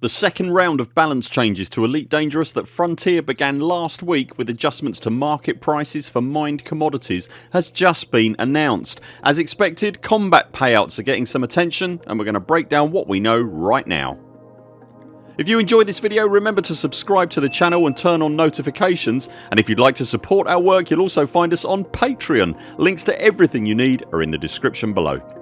The second round of balance changes to Elite Dangerous that Frontier began last week with adjustments to market prices for mined commodities has just been announced. As expected combat payouts are getting some attention and we're going to break down what we know right now. If you enjoyed this video remember to subscribe to the channel and turn on notifications and if you'd like to support our work you'll also find us on Patreon. Links to everything you need are in the description below.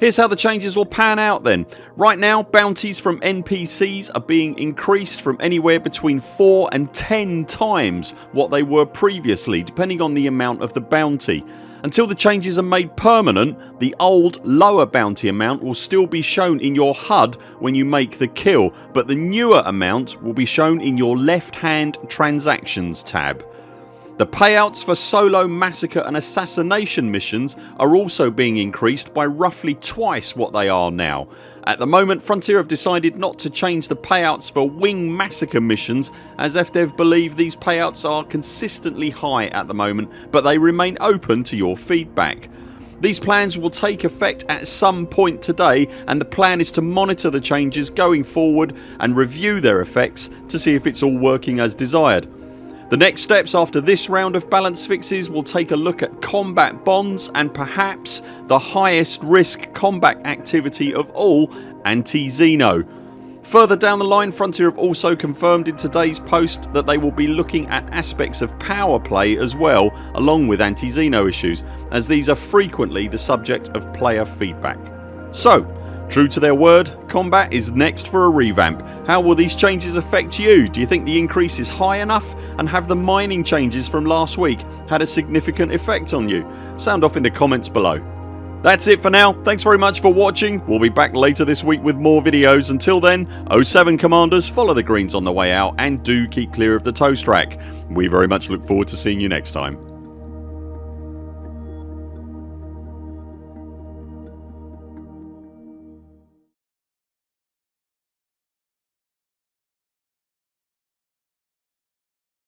Here's how the changes will pan out then. Right now bounties from NPCs are being increased from anywhere between 4 and 10 times what they were previously depending on the amount of the bounty. Until the changes are made permanent the old lower bounty amount will still be shown in your HUD when you make the kill but the newer amount will be shown in your left hand transactions tab. The payouts for solo massacre and assassination missions are also being increased by roughly twice what they are now. At the moment Frontier have decided not to change the payouts for wing massacre missions as FDev believe these payouts are consistently high at the moment but they remain open to your feedback. These plans will take effect at some point today and the plan is to monitor the changes going forward and review their effects to see if it's all working as desired. The next steps after this round of balance fixes will take a look at combat bonds and perhaps the highest risk combat activity of all anti-Xeno. Further down the line Frontier have also confirmed in today's post that they will be looking at aspects of power play as well along with anti-Xeno issues as these are frequently the subject of player feedback. So True to their word, combat is next for a revamp. How will these changes affect you? Do you think the increase is high enough and have the mining changes from last week had a significant effect on you? Sound off in the comments below. That's it for now. Thanks very much for watching. We'll be back later this week with more videos. Until then 0 7 CMDRs follow the greens on the way out and do keep clear of the toast rack. We very much look forward to seeing you next time.